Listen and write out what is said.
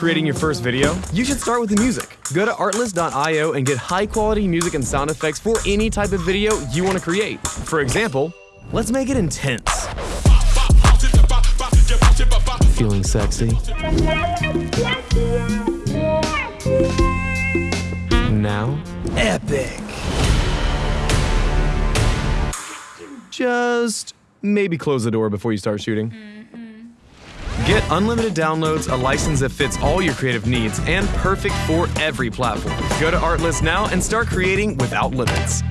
creating your first video? You should start with the music. Go to artlist.io and get high quality music and sound effects for any type of video you want to create. For example, let's make it intense. Feeling sexy? Now, epic. Just maybe close the door before you start shooting. Get unlimited downloads, a license that fits all your creative needs, and perfect for every platform. Go to Artlist now and start creating without limits.